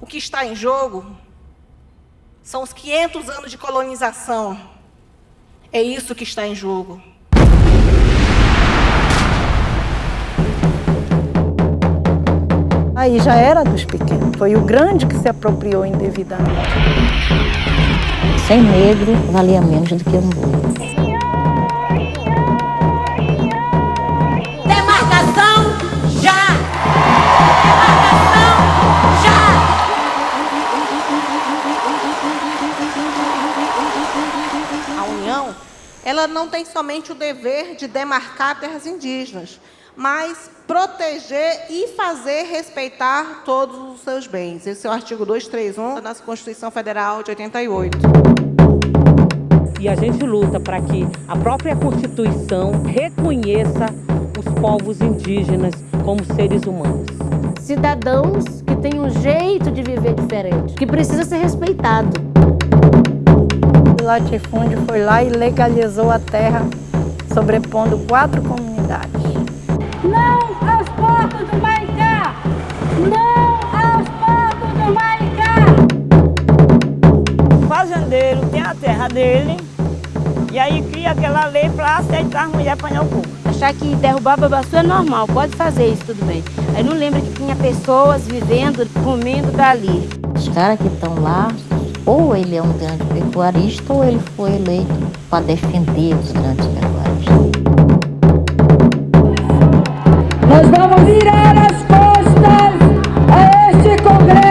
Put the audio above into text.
O que está em jogo são os 500 anos de colonização. É isso que está em jogo. Aí já era dos pequenos. Foi o grande que se apropriou indevidamente. Sem negro valia menos do que um boi. Ela não tem somente o dever de demarcar terras indígenas, mas proteger e fazer respeitar todos os seus bens. Esse é o artigo 231 da nossa Constituição Federal de 88. E a gente luta para que a própria Constituição reconheça os povos indígenas como seres humanos. Cidadãos que têm um jeito de viver diferente, que precisa ser respeitado. O latifúndio foi lá e legalizou a terra, sobrepondo quatro comunidades. Não aos portos do Maricá! Não aos portos do Maricá! O fazendeiro tem a terra dele e aí cria aquela lei para aceitar as mulheres para o Achar que derrubar babaçu é normal, pode fazer isso, tudo bem. Aí não lembra que tinha pessoas vivendo, comendo dali. Os caras que estão lá, ou ele é um grande pecuarista ou ele foi eleito para defender os grandes pecuaristas. Nós vamos virar as costas a este Congresso!